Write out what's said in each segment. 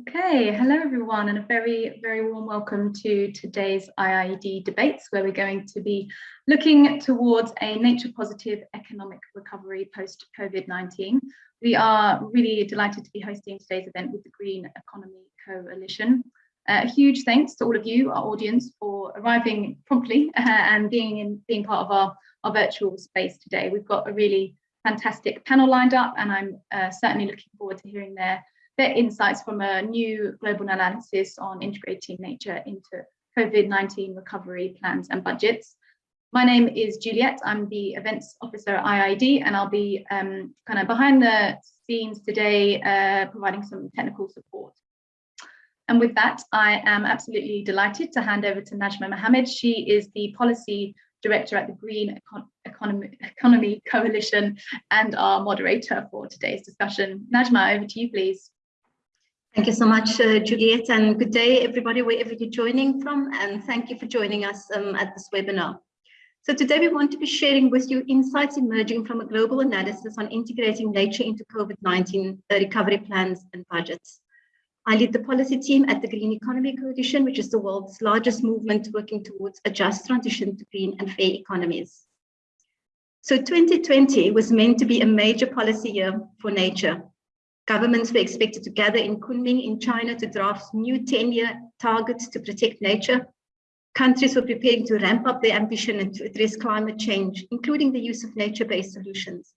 Okay, hello everyone and a very, very warm welcome to today's IIED debates where we're going to be looking towards a nature positive economic recovery post COVID-19. We are really delighted to be hosting today's event with the Green Economy Coalition. Uh, a huge thanks to all of you, our audience, for arriving promptly uh, and being in being part of our, our virtual space today. We've got a really fantastic panel lined up and I'm uh, certainly looking forward to hearing their their insights from a new global analysis on integrating nature into COVID-19 recovery plans and budgets. My name is Juliet. I'm the events officer at IIED, and I'll be um, kind of behind the scenes today, uh, providing some technical support. And with that, I am absolutely delighted to hand over to Najma Mohammed. She is the policy director at the Green Econ Economy, Economy Coalition and our moderator for today's discussion. Najma, over to you, please. Thank you so much, uh, Juliet, and good day, everybody, wherever you're joining from, and thank you for joining us um, at this webinar. So today we want to be sharing with you insights emerging from a global analysis on integrating nature into COVID-19 uh, recovery plans and budgets. I lead the policy team at the Green Economy Coalition, which is the world's largest movement working towards a just transition to green and fair economies. So 2020 was meant to be a major policy year for nature, Governments were expected to gather in Kunming in China to draft new 10-year targets to protect nature. Countries were preparing to ramp up their ambition and to address climate change, including the use of nature-based solutions.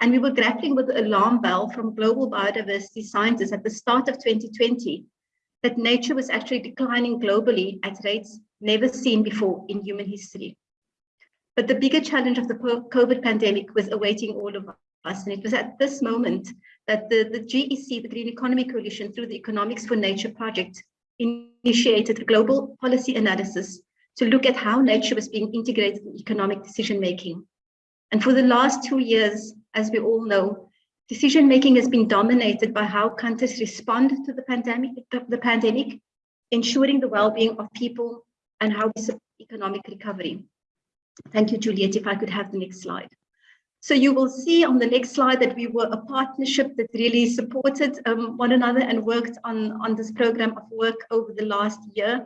And we were grappling with the alarm bell from global biodiversity scientists at the start of 2020 that nature was actually declining globally at rates never seen before in human history. But the bigger challenge of the COVID pandemic was awaiting all of us. And it was at this moment that the, the GEC, the Green Economy Coalition, through the Economics for Nature project, initiated a global policy analysis to look at how nature was being integrated in economic decision making. And for the last two years, as we all know, decision making has been dominated by how countries respond to the pandemic, the pandemic ensuring the well-being of people and how we support economic recovery. Thank you, Juliet. If I could have the next slide. So you will see on the next slide that we were a partnership that really supported um, one another and worked on, on this program of work over the last year.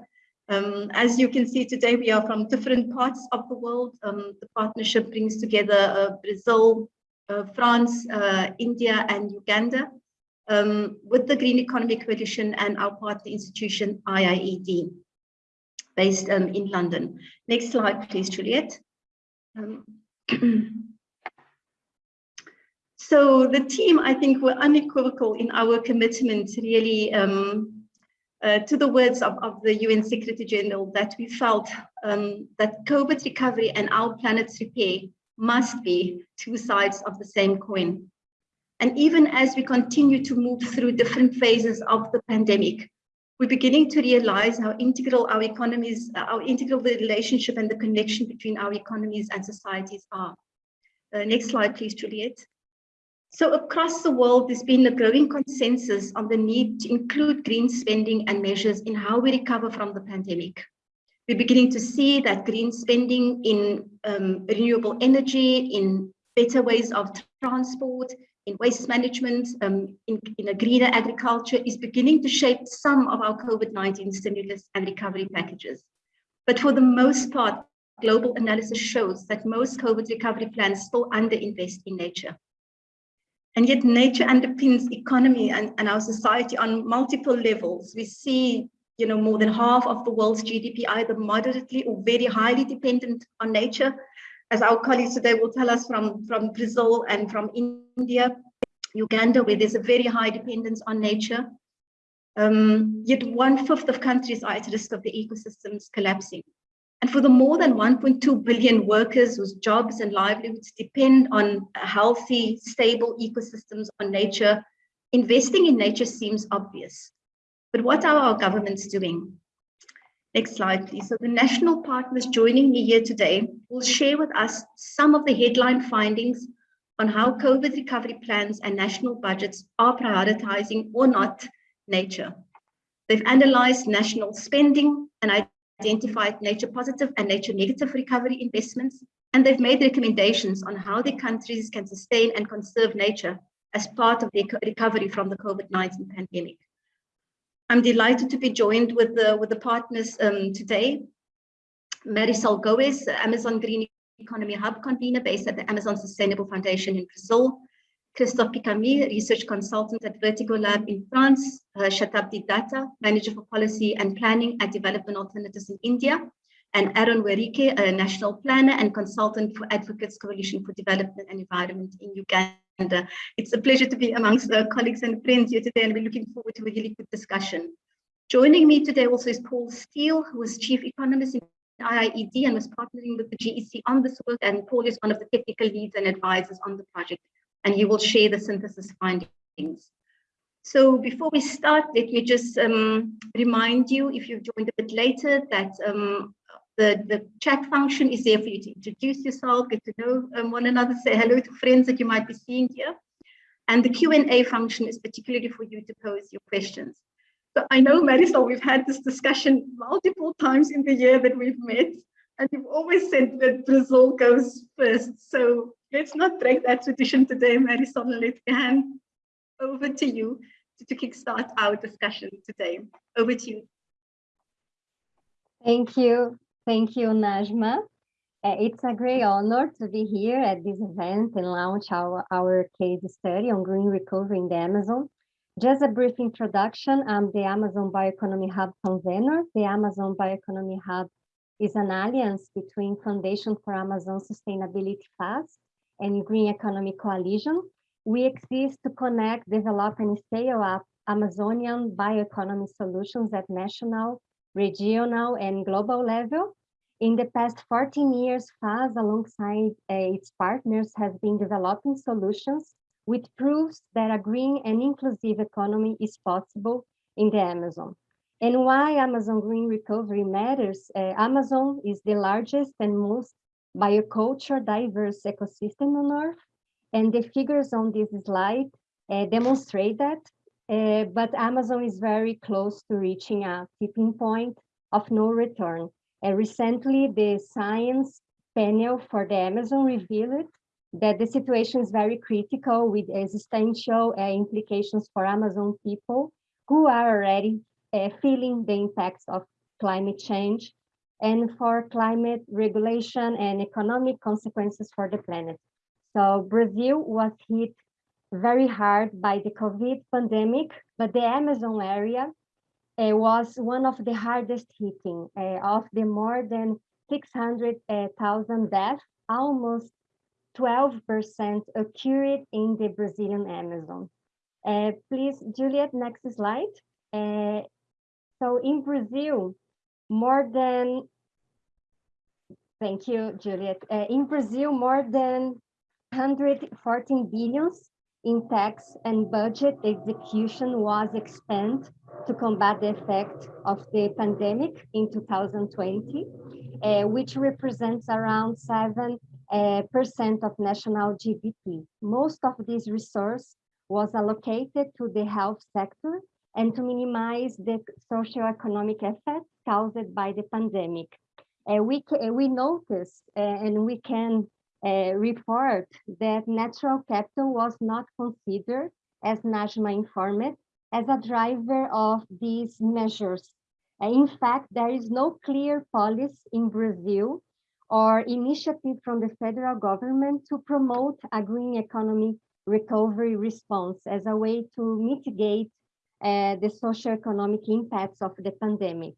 Um, as you can see today, we are from different parts of the world. Um, the partnership brings together uh, Brazil, uh, France, uh, India, and Uganda um, with the Green Economy Coalition and our partner institution, IIED, based um, in London. Next slide, please, Juliet. So the team, I think, were unequivocal in our commitment really um, uh, to the words of, of the UN Secretary General that we felt um, that COVID recovery and our planet's repair must be two sides of the same coin. And even as we continue to move through different phases of the pandemic, we're beginning to realize how integral our economies, how integral the relationship and the connection between our economies and societies are. Uh, next slide, please, Juliet. So across the world, there's been a growing consensus on the need to include green spending and measures in how we recover from the pandemic. We're beginning to see that green spending in um, renewable energy, in better ways of transport, in waste management, um, in, in a greener agriculture is beginning to shape some of our COVID-19 stimulus and recovery packages. But for the most part, global analysis shows that most COVID recovery plans still underinvest in nature. And yet nature underpins economy and, and our society on multiple levels. We see you know, more than half of the world's GDP either moderately or very highly dependent on nature. As our colleagues today will tell us from, from Brazil and from India, Uganda, where there's a very high dependence on nature. Um, yet one fifth of countries are at risk of the ecosystems collapsing. And for the more than 1.2 billion workers whose jobs and livelihoods depend on healthy, stable ecosystems, on nature, investing in nature seems obvious. But what are our governments doing? Next slide, please. So the national partners joining me here today will share with us some of the headline findings on how COVID recovery plans and national budgets are prioritizing or not nature. They've analyzed national spending and identified nature positive and nature negative recovery investments, and they've made recommendations on how the countries can sustain and conserve nature as part of their recovery from the COVID-19 pandemic. I'm delighted to be joined with the, with the partners um, today. Marisol Goes, Amazon Green Economy Hub convener based at the Amazon Sustainable Foundation in Brazil. Christophe Picami, research consultant at Vertigo Lab in France. Uh, Shatabdi Datta, manager for policy and planning at Development Alternatives in India. And Aaron Werikhe, a national planner and consultant for Advocates Coalition for Development and Environment in Uganda. It's a pleasure to be amongst uh, colleagues and friends here today, and we're looking forward to a really good discussion. Joining me today also is Paul Steele, who is Chief Economist in IIED and was partnering with the GEC on this work. And Paul is one of the technical leads and advisors on the project, and he will share the synthesis findings. So before we start, let me just um, remind you, if you've joined a bit later, that um, the, the chat function is there for you to introduce yourself, get to know um, one another, say hello to friends that you might be seeing here. And the Q&A function is particularly for you to pose your questions. So I know, Marisol, we've had this discussion multiple times in the year that we've met, and you've always said that Brazil goes first. So let's not break that tradition today, Marisol, let's hand over to you to, to kickstart our discussion today. Over to you. Thank you. Thank you, Najma. Uh, it's a great honor to be here at this event and launch our, our case study on green recovery in the Amazon. Just a brief introduction, I'm the Amazon Bioeconomy Hub convener. The Amazon Bioeconomy Hub is an alliance between Foundation for Amazon Sustainability FAS and Green Economy Coalition. We exist to connect, develop, and scale up Amazonian bioeconomy solutions at national, regional, and global level in the past 14 years, FAS, alongside uh, its partners, has been developing solutions which proves that a green and inclusive economy is possible in the Amazon. And why Amazon Green Recovery matters, uh, Amazon is the largest and most bioculture diverse ecosystem on Earth, and the figures on this slide uh, demonstrate that, uh, but Amazon is very close to reaching a tipping point of no return. Uh, recently, the science panel for the Amazon revealed that the situation is very critical with existential uh, implications for Amazon people who are already feeling the impacts of climate change and for climate regulation and economic consequences for the planet. So Brazil was hit very hard by the COVID pandemic, but the Amazon area uh, was one of the hardest hitting uh, of the more than 600,000 deaths, almost 12% occurred in the Brazilian Amazon. Uh, please, Juliet, next slide. So in Brazil, more than, thank you, Juliet. Uh, in Brazil, more than 114 billions in tax and budget execution was expended to combat the effect of the pandemic in 2020, uh, which represents around 7 uh, percent of national GDP. Most of this resource was allocated to the health sector and to minimize the socioeconomic effects caused by the pandemic. Uh, we, we noticed uh, and we can uh, report that natural capital was not considered, as Najma informed, as a driver of these measures. In fact, there is no clear policy in Brazil or initiative from the federal government to promote a green economy recovery response as a way to mitigate uh, the socioeconomic impacts of the pandemic.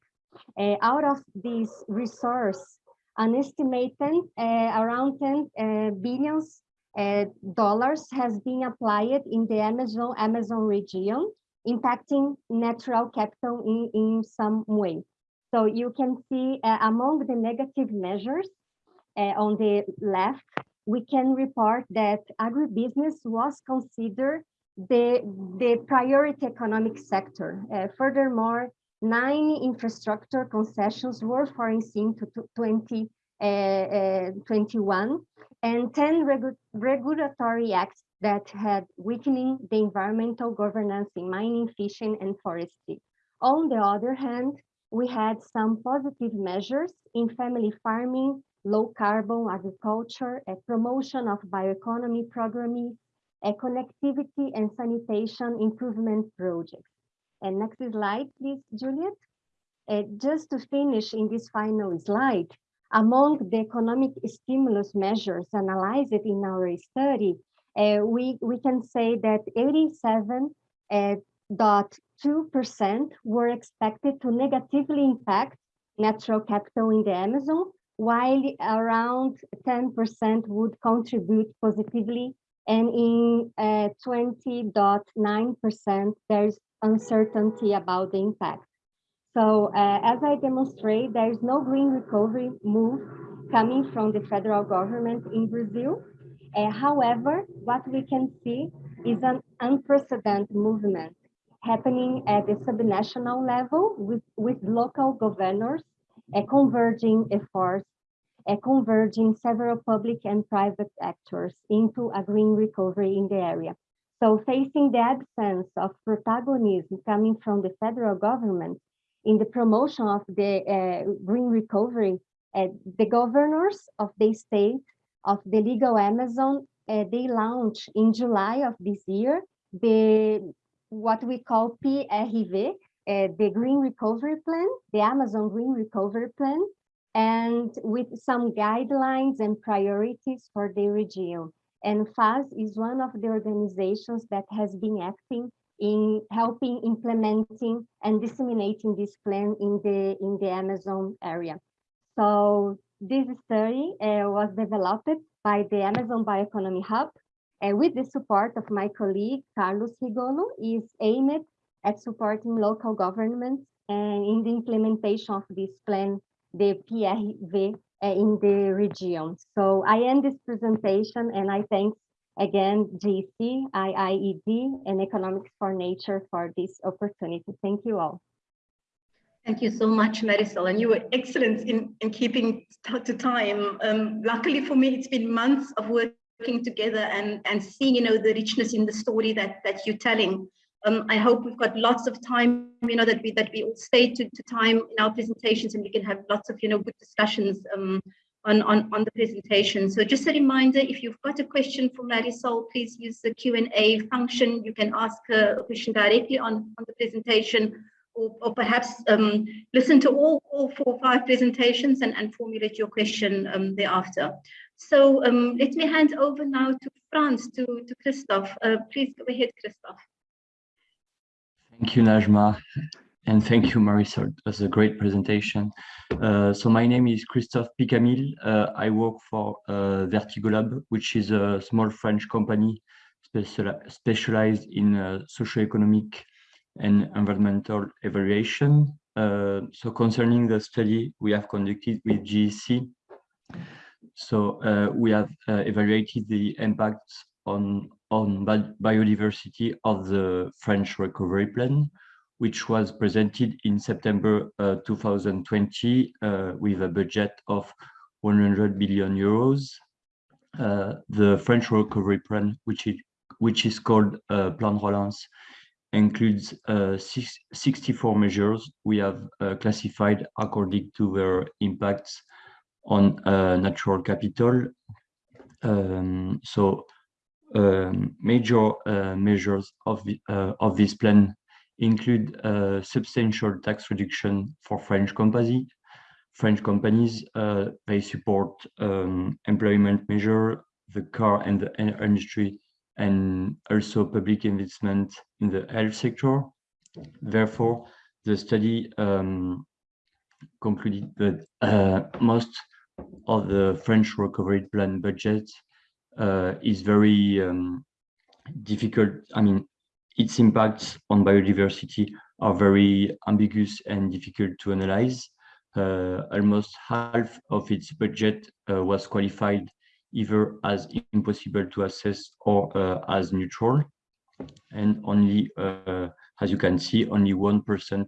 Uh, out of this resource, an estimated uh, around 10 uh, billions uh, dollars has been applied in the Amazon, Amazon region, impacting natural capital in, in some way. So you can see uh, among the negative measures on the left, we can report that agribusiness was considered the, the priority economic sector. Uh, furthermore, nine infrastructure concessions were foreseen to 2021 uh, uh, and 10 regu regulatory acts that had weakening the environmental governance in mining, fishing, and forestry. On the other hand, we had some positive measures in family farming, low carbon agriculture, a promotion of bioeconomy programming, a connectivity and sanitation improvement projects. And next slide, please, Juliet. Uh, just to finish in this final slide, among the economic stimulus measures analyzed in our study, uh, we, we can say that 87.2% were expected to negatively impact natural capital in the Amazon, while around 10% would contribute positively and in 20.9% uh, there's uncertainty about the impact. So uh, as I demonstrate, there is no green recovery move coming from the federal government in Brazil. Uh, however, what we can see is an unprecedented movement happening at the subnational level with, with local governors uh, converging efforts converging several public and private actors into a green recovery in the area. So facing the absence of protagonism coming from the federal government in the promotion of the uh, green recovery, uh, the governors of the state of the legal Amazon, uh, they launched in July of this year, the what we call PRV, uh, the Green Recovery Plan, the Amazon Green Recovery Plan, and with some guidelines and priorities for the region. And FAS is one of the organizations that has been acting in helping implementing and disseminating this plan in the in the Amazon area. So this study uh, was developed by the Amazon Bioeconomy Hub uh, with the support of my colleague Carlos Rigolo is aimed at supporting local governments and in the implementation of this plan the PRV uh, in the region. So I end this presentation and I thank again GC, IIED, and Economics for Nature for this opportunity. Thank you all. Thank you so much, Marisol, and you were excellent in, in keeping to time. Um, luckily for me, it's been months of working together and, and seeing, you know, the richness in the story that, that you're telling. Um, I hope we've got lots of time, you know, that we that we all stay to, to time in our presentations and we can have lots of, you know, good discussions um, on, on, on the presentation. So just a reminder, if you've got a question for Marisol, please use the Q&A function. You can ask her a question directly on, on the presentation or, or perhaps um, listen to all, all four or five presentations and, and formulate your question um, thereafter. So um, let me hand over now to France, to, to Christophe. Uh, please go ahead, Christophe. Thank you, Najma. And thank you, Marisol. It was a great presentation. Uh, so my name is Christophe Picamil. Uh, I work for uh, Vertigo Lab, which is a small French company special, specialized in uh, socioeconomic and environmental evaluation. Uh, so concerning the study we have conducted with GEC, so uh, we have evaluated the impacts on on biodiversity of the French recovery plan, which was presented in September uh, 2020 uh, with a budget of 100 billion euros. Uh, the French recovery plan, which is, which is called uh, Plan Relance, includes uh, six, 64 measures we have uh, classified according to their impacts on natural capital. Um, so major uh, measures of, the, uh, of this plan include a substantial tax reduction for French companies. French companies, uh, they support um, employment measure, the car and the industry, and also public investment in the health sector. Therefore, the study um, concluded that uh, most of the French recovery plan budget uh, is very um, difficult. I mean, its impacts on biodiversity are very ambiguous and difficult to analyze. Uh, almost half of its budget uh, was qualified either as impossible to assess or uh, as neutral. And only, uh, as you can see, only 1%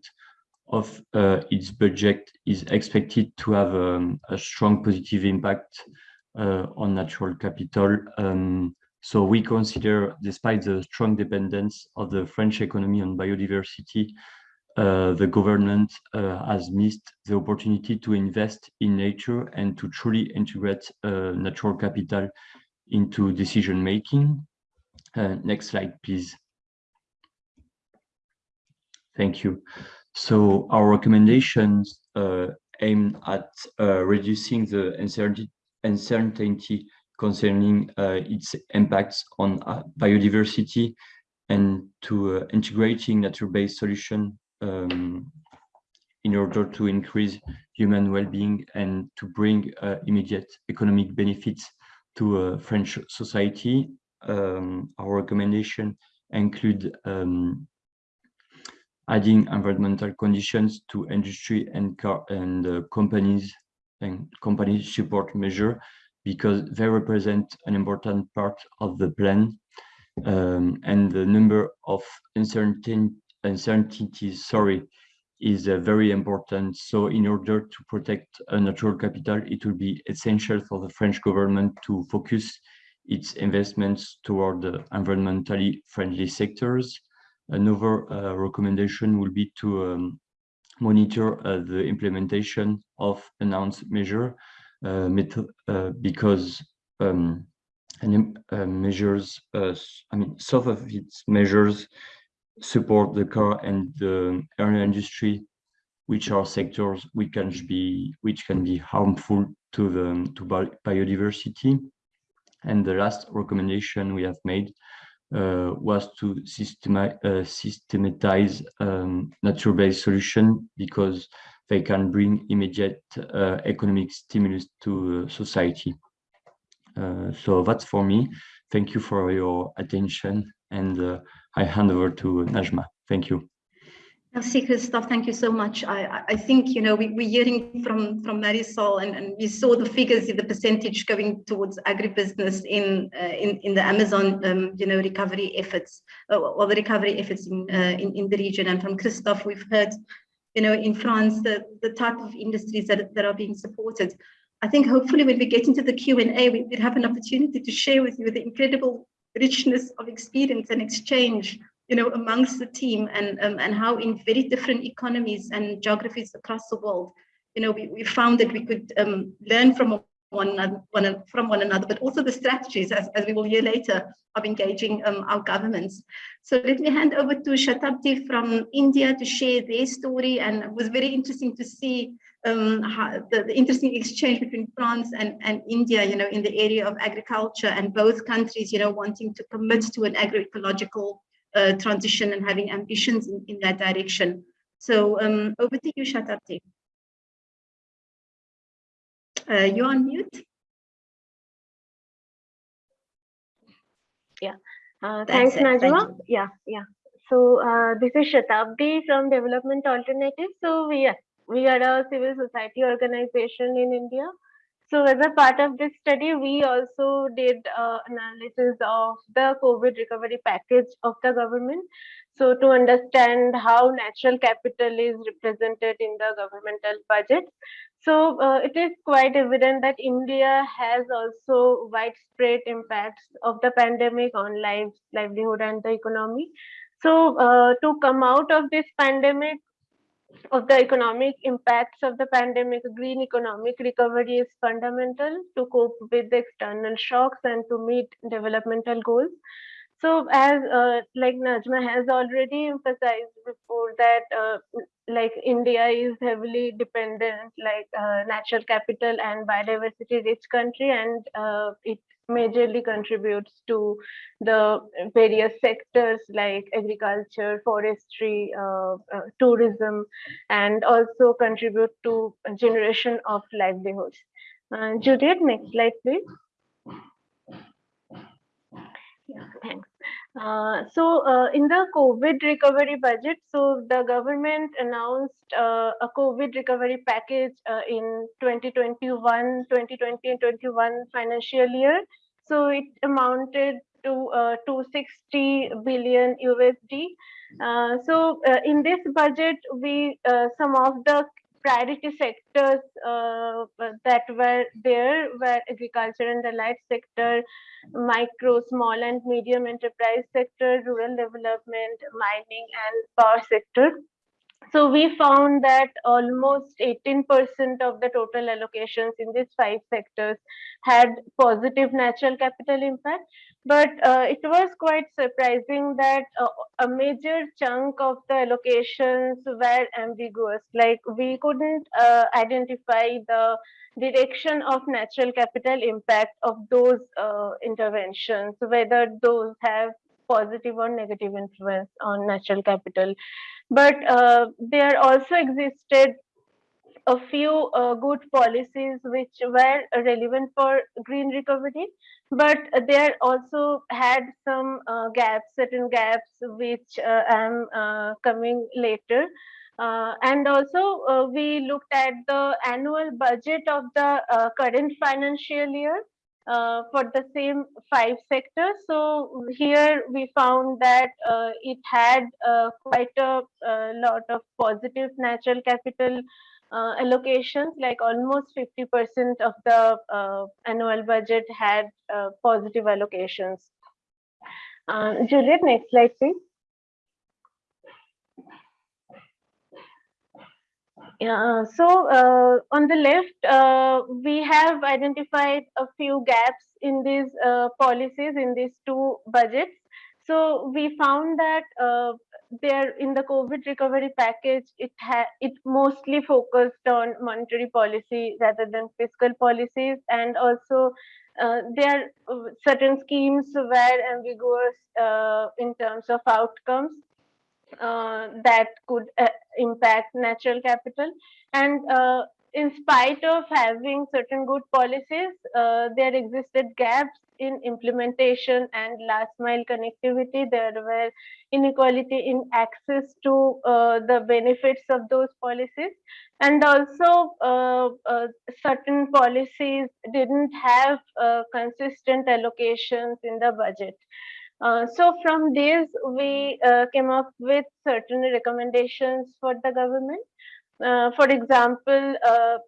of uh, its budget is expected to have um, a strong positive impact on natural capital. Um, so we consider, despite the strong dependence of the French economy on biodiversity, uh, the government uh, has missed the opportunity to invest in nature and to truly integrate uh, natural capital into decision making. Uh, next slide, please. Thank you. So our recommendations uh, aim at uh, reducing the uncertainty, uncertainty concerning uh, its impacts on uh, biodiversity and to uh, integrating nature-based solution um, in order to increase human well-being and to bring immediate economic benefits to French society. Um, our recommendation include um, adding environmental conditions to industry and car and uh, companies and company support measure because they represent an important part of the plan um, and the number of uncertain uncertainties sorry is uh, very important. So in order to protect a natural capital it will be essential for the french government to focus its investments toward the environmentally friendly sectors. Another uh, recommendation will be to um, monitor uh, the implementation of announced measure uh, because um, and, measures, I mean, some of its measures support the car and the air industry, which are sectors which can be which can be harmful to the to biodiversity. And the last recommendation we have made uh, was to systemi uh, systematize um, nature-based solution because they can bring immediate uh, economic stimulus to society. so that's for me. Thank you for your attention and I hand over to Najma. Thank you. Merci, Christophe. Thank you so much. I, I think, you know, we, we're hearing from, from Marisol and, and we saw the figures, the percentage going towards agribusiness in, uh, in, in the Amazon, um, you know, recovery efforts, uh, or the recovery efforts in, uh, in, in the region. And from Christophe, we've heard, you know, in France, the, the type of industries that, that are being supported. I think hopefully when we get into the Q&A, we would have an opportunity to share with you the incredible richness of experience and exchange you know, amongst the team and, um, and how in very different economies and geographies across the world, you know, we, we found that we could um, learn from one another, one, from one another, but also the strategies, as, as we will hear later, of engaging um, our governments. So let me hand over to Shatabdi from India to share their story. And it was very interesting to see um, the, the, interesting exchange between France and, and India, you know, in the area of agriculture and both countries, you know, wanting to commit to an agroecological uh, transition and having ambitions in, in that direction. So um, over to you, Shatabdi. Uh, you're on mute. Yeah, uh, thanks, Najma. Thank yeah, yeah. So uh, this is Shatabdi from Development Alternatives. So we are, we are a civil society organization in India so as a part of this study, we also did uh, analysis of the COVID recovery package of the government. So to understand how natural capital is represented in the governmental budget. So uh, it is quite evident that India has also widespread impacts of the pandemic on lives, livelihood and the economy. So uh, to come out of this pandemic, of the economic impacts of the pandemic, green economic recovery is fundamental to cope with the external shocks and to meet developmental goals. So as uh, like Najma has already emphasized before that uh, like India is heavily dependent like uh, natural capital and biodiversity rich country and uh, it majorly contributes to the various sectors like agriculture, forestry, uh, uh, tourism, and also contribute to generation of livelihoods. Uh, Juliet, next slide, please. Yeah, thanks. Uh, so uh, in the COVID recovery budget, so the government announced uh, a COVID recovery package uh, in 2021, 2020 and 21 financial year. So it amounted to uh, 260 billion USD. So in this budget, we some of the priority sectors uh, that were there were agriculture and the light sector, micro, small and medium enterprise sector, rural development, mining and power sector. So we found that almost 18% of the total allocations in these five sectors had positive natural capital impact. But uh, it was quite surprising that uh, a major chunk of the allocations were ambiguous. Like we couldn't uh, identify the direction of natural capital impact of those uh, interventions, whether those have positive or negative influence on natural capital. But uh, there also existed a few uh, good policies which were relevant for green recovery, but there also had some uh, gaps, certain gaps, which uh, I'm uh, coming later. Uh, and also, uh, we looked at the annual budget of the current financial year uh, for the same five sectors. So here we found that uh, it had uh, quite a, a lot of positive natural capital uh, allocations, like almost 50% of the uh, annual budget had uh, positive allocations. Uh, Juliet, next slide, please. Yeah, so uh, on the left, uh, we have identified a few gaps in these uh, policies in these two budgets. So we found that uh, there in the COVID recovery package, it it mostly focused on monetary policy rather than fiscal policies, and also uh, there are certain schemes were ambiguous uh, in terms of outcomes uh, that could uh, impact natural capital. And uh, in spite of having certain good policies uh, there existed gaps in implementation and last mile connectivity. There were inequality in access to uh, the benefits of those policies. And also uh, certain policies didn't have consistent allocations in the budget uh, so from these, we uh, came up with certain recommendations for the government. Uh, for example, uh,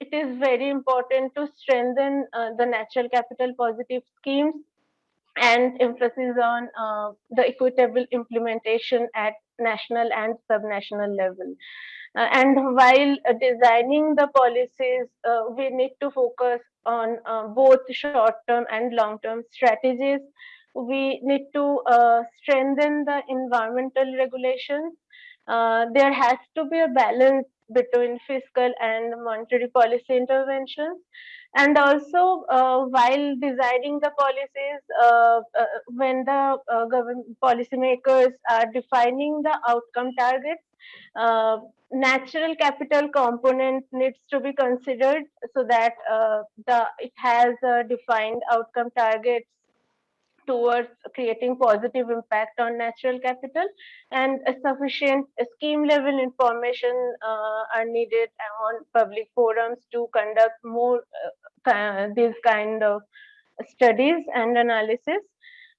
it is very important to strengthen uh, the natural capital positive schemes and emphasis on the equitable implementation at national and subnational level. and while designing the policies, we need to focus on both short-term and long-term strategies we need to uh, strengthen the environmental regulations. Uh, there has to be a balance between fiscal and monetary policy interventions. And also, uh, while designing the policies, uh, uh, when the uh, government policymakers are defining the outcome targets, natural capital component needs to be considered so that the it has defined outcome targets towards creating positive impact on natural capital and a sufficient scheme level information uh, are needed on public forums to conduct more uh, these kind of studies and analysis.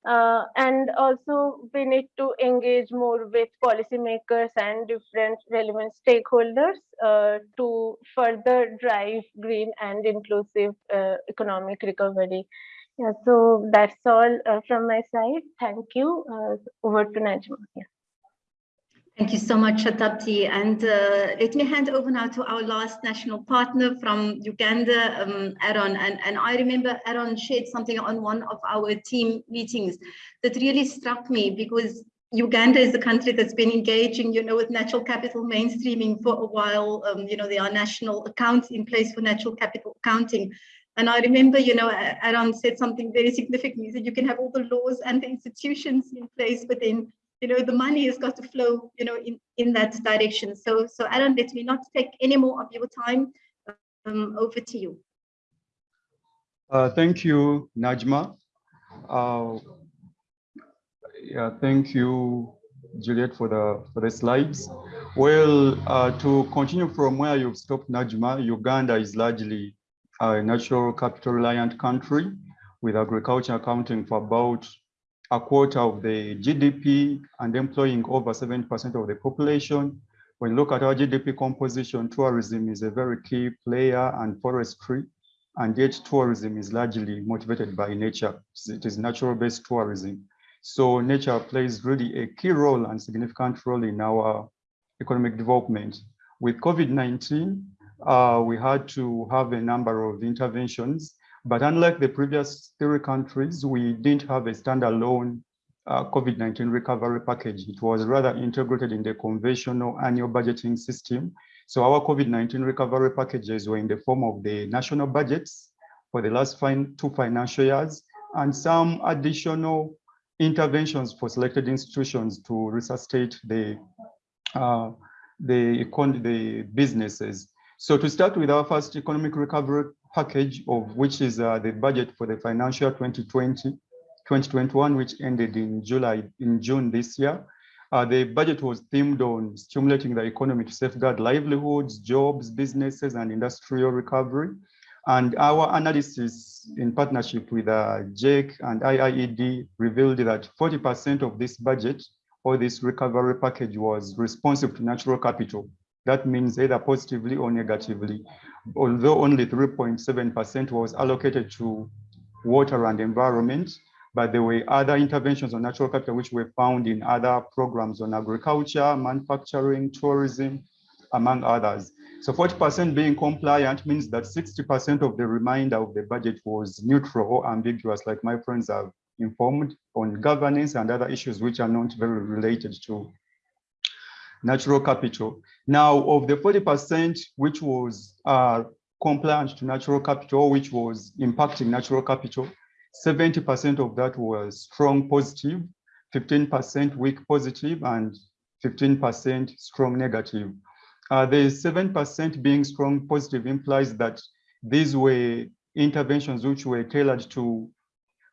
Uh, and also we need to engage more with policymakers and different relevant stakeholders uh, to further drive green and inclusive uh, economic recovery yeah, so that's all uh, from my side. Thank you. Uh, over to Najma. Yeah. Thank you so much, Shatabdi. And uh, let me hand over now to our last national partner from Uganda, um, Aaron. And, and I remember Aaron shared something on one of our team meetings that really struck me because Uganda is a country that's been engaging, you know, with natural capital mainstreaming for a while. Um, you know, there are national accounts in place for natural capital accounting. And I remember, you know, Aaron said something very significant. He said you can have all the laws and the institutions in place, but then, you know, the money has got to flow, you know, in, in that direction. So, so Aaron, let me not take any more of your time. Um, over to you. Uh, thank you, Najma. Uh, yeah, thank you, Juliet, for the for the slides. Well, uh, to continue from where you've stopped, Najma, Uganda is largely a natural capital reliant country with agriculture accounting for about a quarter of the GDP and employing over 70% of the population. When you look at our GDP composition, tourism is a very key player and forestry, and yet tourism is largely motivated by nature. It is natural-based tourism. So nature plays really a key role and significant role in our economic development. With COVID-19, uh, we had to have a number of interventions, but unlike the previous three countries, we didn't have a standalone uh, COVID-19 recovery package. It was rather integrated in the conventional annual budgeting system. So our COVID-19 recovery packages were in the form of the national budgets for the last two financial years and some additional interventions for selected institutions to resuscitate the uh, the, the businesses. So to start with our first economic recovery package of which is uh, the budget for the financial 2020, 2021, which ended in July, in June this year. Uh, the budget was themed on stimulating the economy to safeguard livelihoods, jobs, businesses, and industrial recovery. And our analysis in partnership with uh, GEC and IIED revealed that 40% of this budget or this recovery package was responsive to natural capital. That means either positively or negatively, although only 3.7% was allocated to water and environment, but there were other interventions on natural capital which were found in other programs on agriculture, manufacturing, tourism, among others. So 40% being compliant means that 60% of the remainder of the budget was neutral or ambiguous, like my friends have informed on governance and other issues which are not very related to natural capital. Now, of the 40% which was uh, compliant to natural capital, which was impacting natural capital, 70% of that was strong positive, 15% weak positive, and 15% strong negative. Uh, the 7% being strong positive implies that these were interventions which were tailored to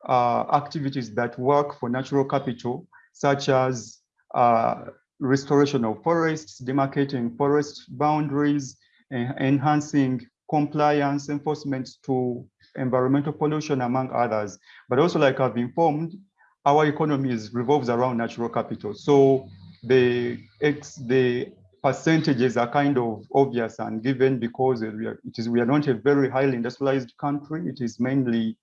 uh, activities that work for natural capital, such as uh, restoration of forests, demarcating forest boundaries, enhancing compliance enforcement to environmental pollution, among others. But also, like I've informed, our economy is, revolves around natural capital. So the, ex, the percentages are kind of obvious and given because we are, it is we are not a very highly industrialized country. It is mainly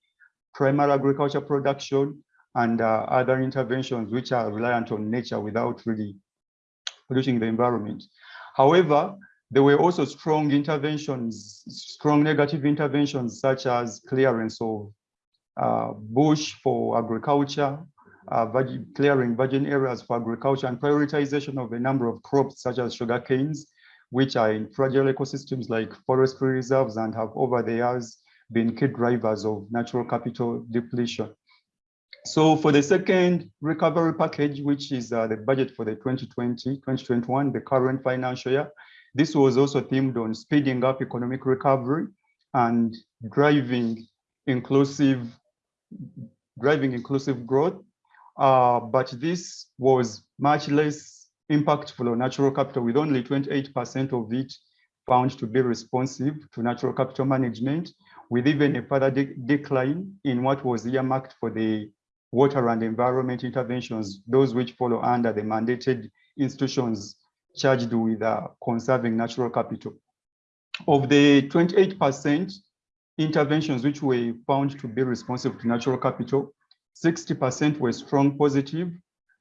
primary agriculture production and uh, other interventions which are reliant on nature without really polluting the environment. However, there were also strong interventions, strong negative interventions such as clearance of uh, bush for agriculture, uh, clearing virgin areas for agriculture and prioritization of a number of crops such as sugar canes, which are in fragile ecosystems like forestry reserves and have over the years been key drivers of natural capital depletion. So for the second recovery package, which is uh, the budget for the 2020-2021, the current financial year, this was also themed on speeding up economic recovery and driving inclusive driving inclusive growth. Uh, but this was much less impactful on natural capital with only 28% of it found to be responsive to natural capital management, with even a further de decline in what was earmarked for the water and environment interventions, those which follow under the mandated institutions charged with uh, conserving natural capital. Of the 28% interventions which were found to be responsive to natural capital, 60% were strong positive,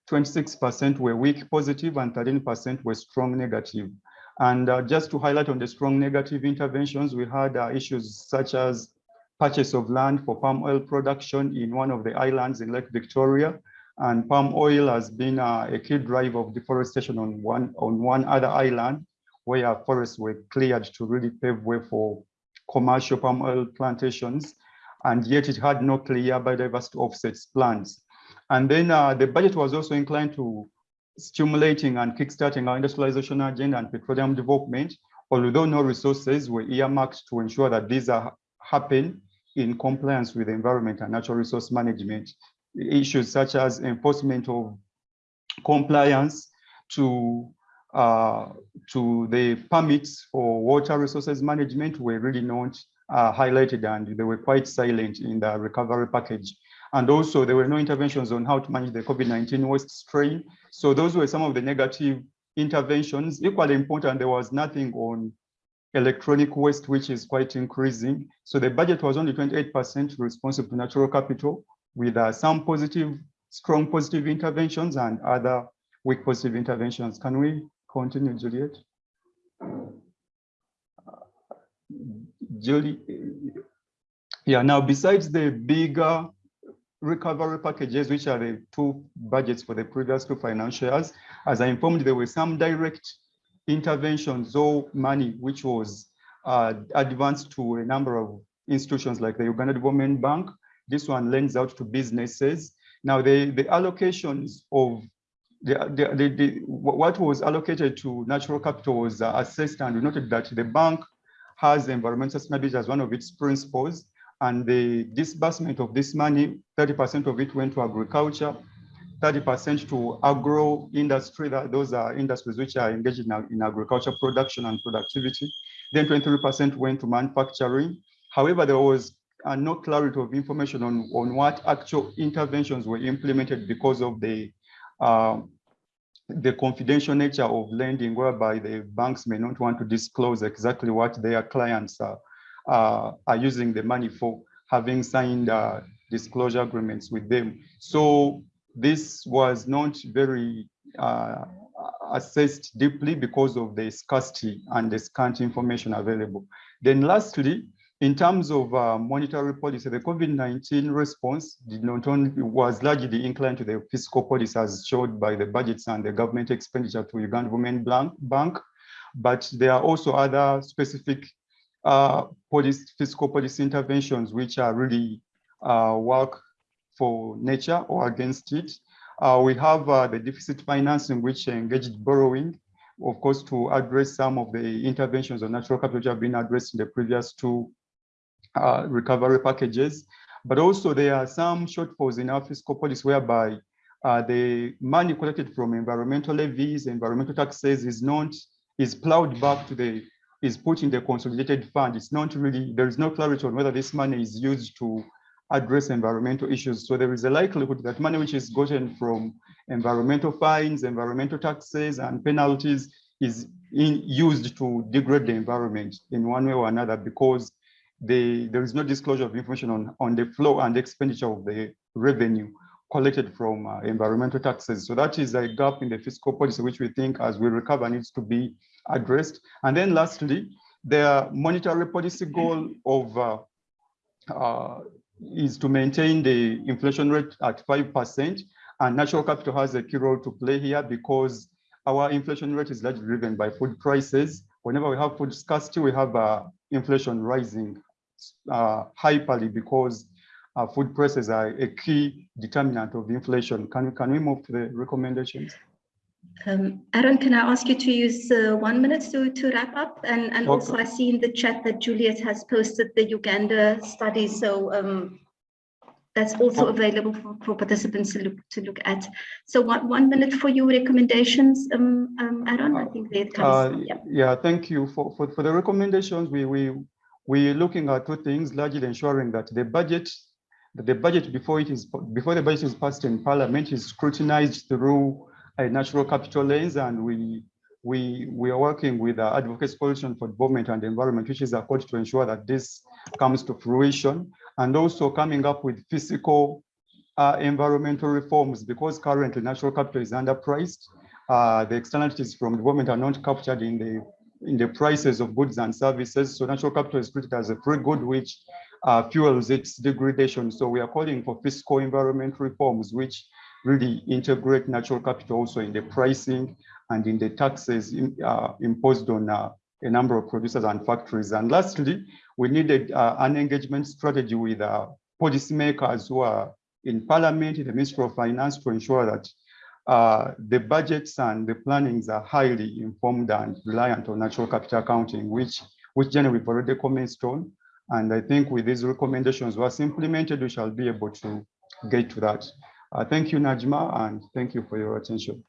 26% were weak positive, and 13% were strong negative. And uh, just to highlight on the strong negative interventions, we had uh, issues such as purchase of land for palm oil production in one of the islands in Lake Victoria. And palm oil has been uh, a key driver of deforestation on one, on one other island where forests were cleared to really pave way for commercial palm oil plantations and yet it had no clear biodiversity offsets plans. And then uh, the budget was also inclined to stimulating and kickstarting our industrialization agenda and petroleum development, although no resources were earmarked to ensure that these are happen in compliance with the environment and natural resource management. Issues such as enforcement of compliance to uh, to the permits for water resources management were really not uh, highlighted and they were quite silent in the recovery package. And also there were no interventions on how to manage the COVID-19 waste strain. So those were some of the negative interventions. Equally important, there was nothing on electronic waste, which is quite increasing. So the budget was only 28% responsive to natural capital with uh, some positive, strong positive interventions and other weak positive interventions. Can we continue, Juliet. Julie, yeah, now besides the bigger recovery packages, which are the two budgets for the previous two financial years, as I informed, there were some direct interventions or money which was uh, advanced to a number of institutions like the Uganda Development Bank. This one lends out to businesses. Now, the, the allocations of the, the, the, the, what was allocated to natural capital was uh, assessed and we noted that the bank has environmental sustainability as one of its principles and the disbursement of this money, 30% of it went to agriculture, 30% to agro industry, that those are industries which are engaged in, in agriculture production and productivity. Then 23% went to manufacturing. However, there was uh, no clarity of information on, on what actual interventions were implemented because of the uh, the confidential nature of lending, whereby the banks may not want to disclose exactly what their clients are, uh, are using the money for, having signed uh, disclosure agreements with them. So this was not very uh, assessed deeply because of the scarcity and the scant information available. Then lastly, in terms of uh, monetary policy, the COVID-19 response did not only was largely inclined to the fiscal policy as showed by the budgets and the government expenditure to Uganda Women Bank, but there are also other specific uh, fiscal policy interventions which are really uh, work for nature or against it. Uh, we have uh, the deficit financing, which engaged borrowing, of course, to address some of the interventions on natural capital which have been addressed in the previous two uh, recovery packages. But also there are some shortfalls in our fiscal policy whereby uh, the money collected from environmental levies, environmental taxes is not, is plowed back to the, is put in the consolidated fund. It's not really, there is no clarity on whether this money is used to address environmental issues. So there is a likelihood that money which is gotten from environmental fines, environmental taxes and penalties is in, used to degrade the environment in one way or another because the, there is no disclosure of information on, on the flow and expenditure of the revenue collected from uh, environmental taxes. So that is a gap in the fiscal policy, which we think as we recover needs to be addressed. And then lastly, the monetary policy goal of uh, uh, is to maintain the inflation rate at 5%. And natural capital has a key role to play here because our inflation rate is largely driven by food prices. Whenever we have food scarcity, we have uh, inflation rising uh, hyperly because uh, food prices are a key determinant of inflation. Can, can we move to the recommendations? Um, Aaron, can I ask you to use uh, one minute to, to wrap up? And, and Okay. also I see in the chat that Juliet has posted the Uganda study. So um, that's also Okay. available for, for participants to look, to look at. So one, one minute for your recommendations, um, um, Aaron, I think Uh, comes. yeah. yeah, thank you for, for, for the recommendations. We, we, we're looking at two things, largely ensuring that the budget, that the budget before it is, before the budget is passed in parliament is scrutinized through natural capital lens and we, we, we are working with uh, Advocates Coalition for Development and Environment, which is ACODE to ensure that this comes to fruition and also coming up with fiscal uh, environmental reforms because currently natural capital is underpriced. Uh, the externalities from development are not captured in the in the prices of goods and services. So natural capital is treated as a free good which uh, fuels its degradation. So we are calling for fiscal environment reforms which really integrate natural capital also in the pricing and in the taxes in, uh, imposed on uh, a number of producers and factories. And lastly, we needed uh, an engagement strategy with uh, policymakers who are in parliament, in the Ministry of Finance to ensure that uh, the budgets and the plannings are highly informed and reliant on natural capital accounting, which, which generally we've already commented on. And I think with these recommendations once implemented, we shall be able to get to that. Uh, thank you, Najma, and thank you for your attention.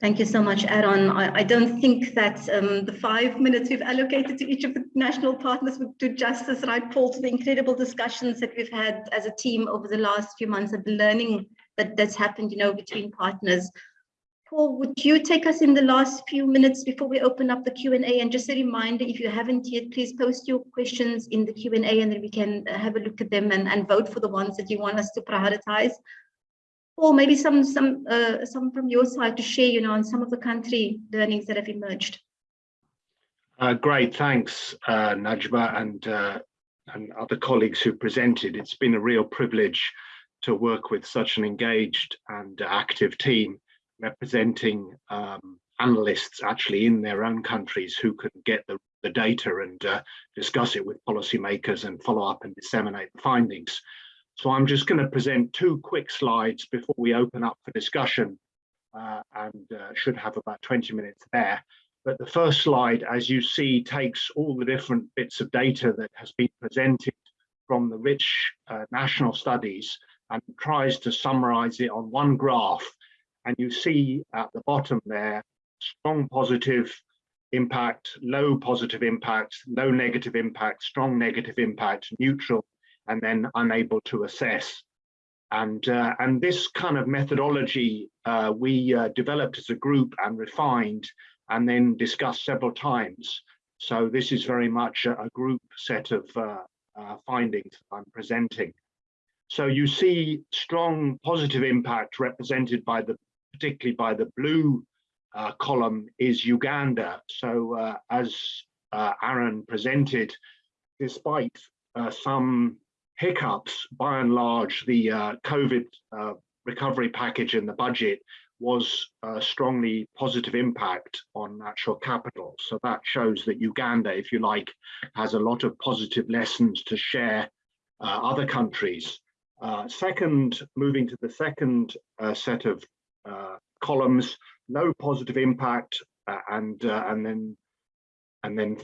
Thank you so much, Aaron. I, I don't think that um, the five minutes we've allocated to each of the national partners would do justice, right, Paul, to the incredible discussions that we've had as a team over the last few months of the learning that that's happened, you know, between partners. Paul, would you take us in the last few minutes before we open up the Q&A? And just a reminder, if you haven't yet, please post your questions in the Q&A and then we can uh, have a look at them and, and vote for the ones that you want us to prioritize. Paul, maybe some some uh, some from your side to share, you know, on some of the country learnings that have emerged. Uh, great, thanks, uh, Najma and uh, and other colleagues who presented. It's been a real privilege to work with such an engaged and active team representing um, analysts actually in their own countries who can get the, the data and uh, discuss it with policymakers and follow up and disseminate the findings. So I'm just going to present two quick slides before we open up for discussion uh, and uh, should have about 20 minutes there. But the first slide, as you see, takes all the different bits of data that has been presented from the rich uh, national studies and tries to summarize it on one graph. And you see at the bottom there, strong positive impact, low positive impact, low negative impact, strong negative impact, neutral, and then unable to assess. And, uh, and this kind of methodology uh, we uh, developed as a group and refined and then discussed several times. So this is very much a, a group set of uh, uh, findings I'm presenting. So you see strong positive impact represented by the, particularly by the blue uh, column is Uganda. So as Aaron presented, despite some hiccups, by and large, the uh, COVID uh, recovery package in the budget was a strongly positive impact on natural capital. So that shows that Uganda, if you like, has a lot of positive lessons to share other countries. Uh, second, moving to the second uh, set of uh, columns, no positive impact, and and then and then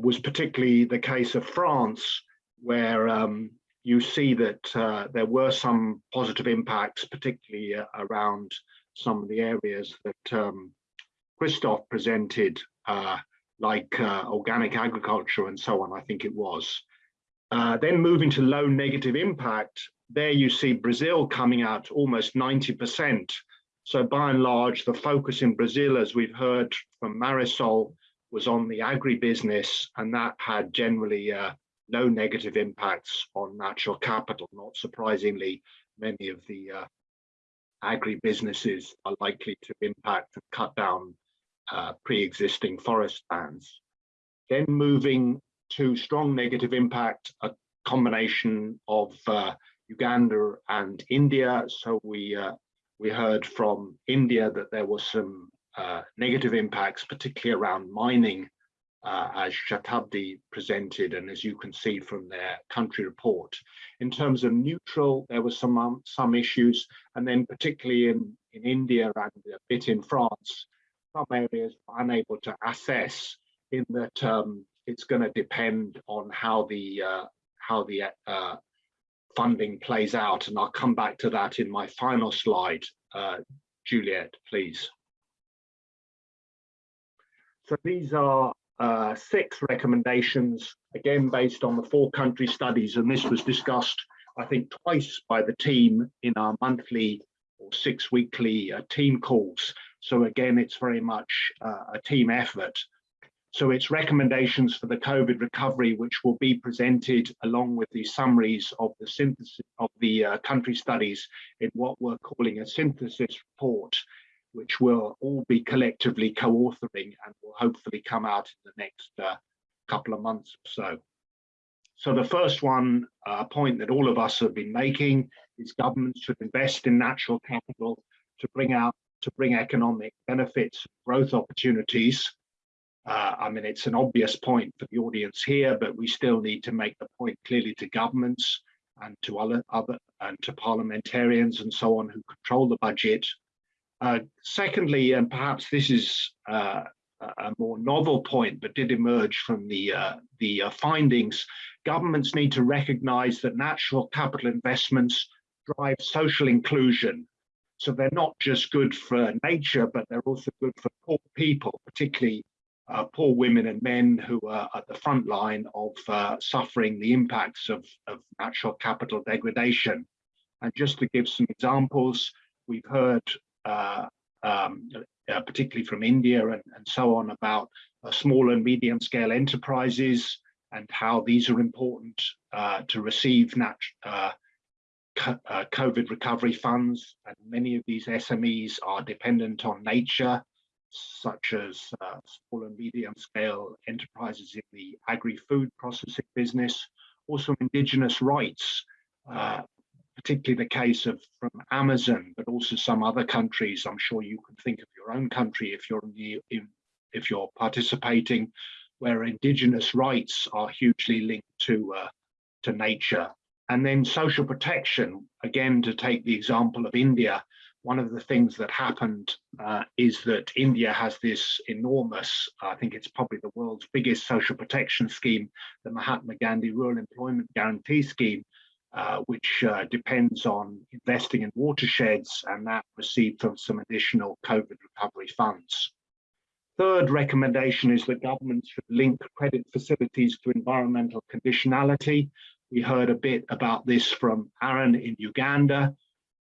was particularly the case of France, where um, you see that there were some positive impacts, particularly around some of the areas that um, Christophe presented, like organic agriculture and so on. I think it was. Uh, then moving to low negative impact, there you see Brazil coming out almost 90%. So by and large, the focus in Brazil, as we've heard from Marisol, was on the agribusiness, and that had generally uh, no negative impacts on natural capital. Not surprisingly, many of the uh, agribusinesses are likely to impact and cut down uh, pre-existing forest lands. Then moving to strong negative impact, a combination of uh, Uganda and India. So we uh, we heard from India that there was some uh, negative impacts, particularly around mining, uh, as Shatabdi presented, and as you can see from their country report. In terms of neutral, there were some um, some issues, and then particularly in in India and a bit in France, some areas were unable to assess in that um, it's going to depend on how the uh, how the uh, funding plays out, and I'll come back to that in my final slide. Uh, Juliet, please. So these are uh, six recommendations, again based on the four country studies, and this was discussed, I think, twice by the team in our monthly or six weekly uh, team calls. So again, it's very much uh, a team effort. So it's recommendations for the COVID recovery, which will be presented along with the summaries of the synthesis of the uh, country studies in what we're calling a synthesis report, which we'll all be collectively co-authoring and will hopefully come out in the next uh, couple of months or so. So the first one, uh, point that all of us have been making, is governments should invest in natural capital to bring out to bring economic benefits, growth opportunities uh, I mean, it's an obvious point for the audience here, but we still need to make the point clearly to governments and to other, other and to parliamentarians and so on who control the budget. Uh, secondly, and perhaps this is uh, a more novel point, but did emerge from the uh, the uh, findings, governments need to recognise that natural capital investments drive social inclusion. So they're not just good for nature, but they're also good for poor people, particularly uh, poor women and men who are at the front line of suffering the impacts of, of natural capital degradation. And just to give some examples, we've heard, uh, um, uh, particularly from India and, and so on, about uh, small and medium scale enterprises and how these are important uh, to receive co- uh, COVID recovery funds, and many of these SMEs are dependent on nature, such as uh, small and medium scale enterprises in the agri-food processing business, also indigenous rights, uh, particularly the case of from Amazon, but also some other countries. I'm sure you can think of your own country if you're if you're participating, where indigenous rights are hugely linked to uh, to nature. And then social protection, again, to take the example of India, one of the things that happened uh, is that India has this enormous, I think it's probably the world's biggest social protection scheme, the Mahatma Gandhi Rural Employment Guarantee Scheme, uh, which uh, depends on investing in watersheds and that received from some additional COVID recovery funds. Third recommendation is that governments should link credit facilities to environmental conditionality. We heard a bit about this from Aaron in Uganda,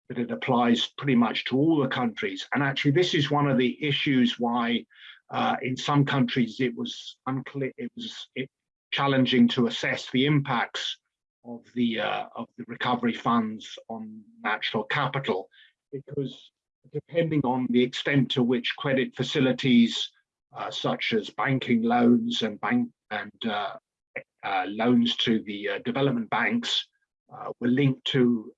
but it applies pretty much to all the countries. And actually, this is one of the issues why uh, in some countries it was unclear, it was challenging to assess the impacts of the uh, of the recovery funds on natural capital, because depending on the extent to which credit facilities uh, such as banking loans and bank and uh, uh, loans to the uh, development banks uh, were linked to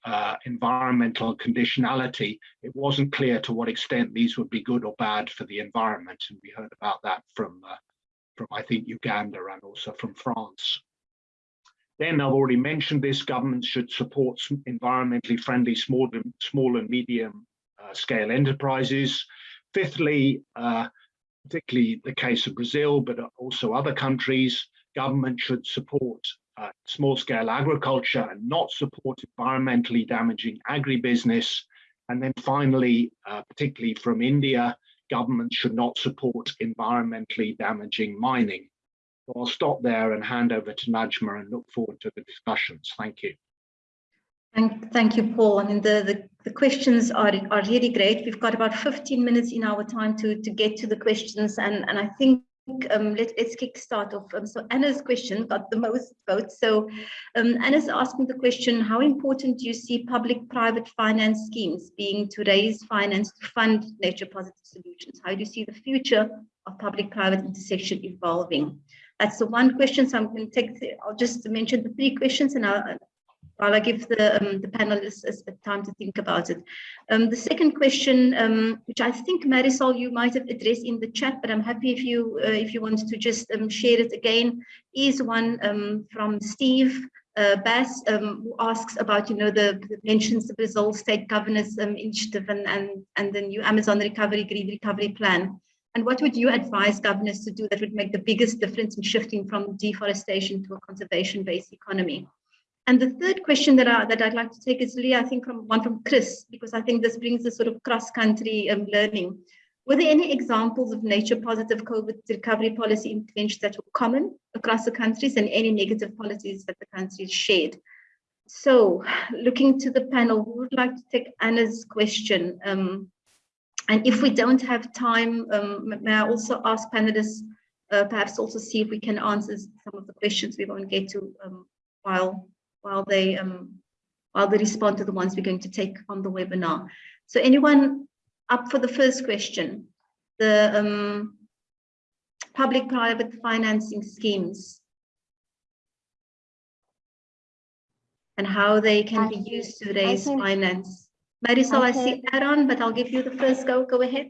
environmental conditionality. It wasn't clear to what extent these would be good or bad for the environment, and we heard about that from from I think Uganda and also from France. Then I've already mentioned this, governments should support environmentally friendly small, small and medium uh, scale enterprises. Fifthly, uh, particularly the case of Brazil, but also other countries, government should support uh, small scale agriculture and not support environmentally damaging agribusiness. And then finally, uh, particularly from India, governments should not support environmentally damaging mining. So I'll stop there and hand over to Najma and look forward to the discussions. Thank you. Thank, thank you, Paul. I mean, the, the, the, questions are, are really great. We've got about 15 minutes in our time to, to get to the questions. And, and I think um, let, us kick start off. Um, so Anna's question got the most votes. So um, Anna's asking the question, how important do you see public-private finance schemes being to raise finance to fund nature positive solutions? How do you see the future of public-private intersection evolving? That's the one question. So I'm going to take, the, I'll just mention the three questions and I'll, while I give the, um, the panelists a, time to think about it. Um, the second question, um, which I think Marisol, you might have addressed in the chat, but I'm happy if you uh, if you want to just um, share it again, is one um, from Steve uh, Bass, um, who asks about, you know, the, the mentions the Brazil State Governance Initiative and, and, and the new Amazon Recovery Green Recovery Plan. And what would you advise governors to do that would make the biggest difference in shifting from deforestation to a conservation-based economy? And the third question that, I, that I'd like to take is really, I think, from one from Chris, because I think this brings a sort of cross-country um, learning. Were there any examples of nature-positive COVID recovery policy interventions that were common across the countries and any negative policies that the countries shared? So looking to the panel, who would like to take Anna's question? Um, and if we don't have time, um, may I also ask panelists, uh, perhaps also see if we can answer some of the questions we won't get to um, while while they um, while they respond to the ones we're going to take on the webinar. So anyone up for the first question? The um, public-private financing schemes and how they can I be used to raise finance. Marisol, I, I see Aaron, but I'll give you the first go. Go ahead.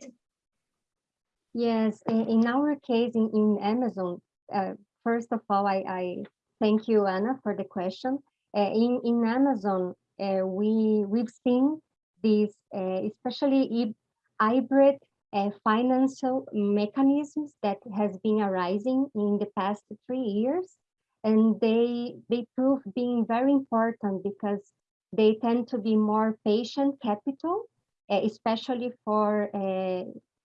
Yes, in our case in, in Amazon, uh, first of all, I, I thank you, Anna, for the question. Uh, in, in Amazon, uh, we, we've seen these, uh, especially hybrid uh, financial mechanisms that has been arising in the past three years. And they, they prove being very important because they tend to be more patient capital, uh, especially for, uh,